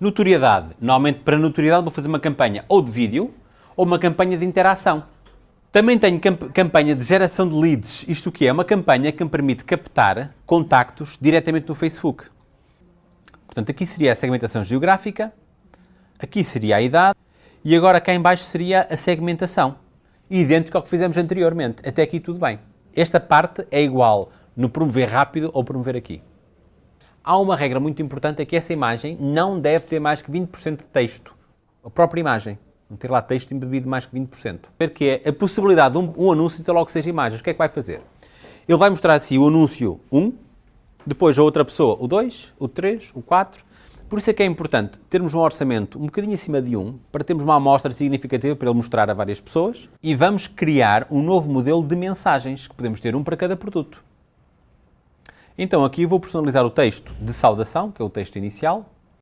Notoriedade. Normalmente, para notoriedade, vou fazer uma campanha ou de vídeo ou uma campanha de interação. Também tenho camp campanha de geração de leads. Isto que é? Uma campanha que me permite captar contactos diretamente no Facebook. Portanto, aqui seria a segmentação geográfica, aqui seria a idade e agora cá em baixo seria a segmentação. Idêntico ao que fizemos anteriormente. Até aqui tudo bem. Esta parte é igual no promover rápido ou promover aqui. Há uma regra muito importante, é que essa imagem não deve ter mais que 20% de texto. A própria imagem. Não ter lá texto embebido mais que 20%. Porque é a possibilidade de um, um anúncio ter logo seis imagens. O que é que vai fazer? Ele vai mostrar assim o anúncio 1, depois a outra pessoa o 2, o 3, o 4. Por isso é que é importante termos um orçamento um bocadinho acima de 1, para termos uma amostra significativa para ele mostrar a várias pessoas. E vamos criar um novo modelo de mensagens, que podemos ter um para cada produto. Então aqui vou personalizar o texto de saudação, que é o texto inicial,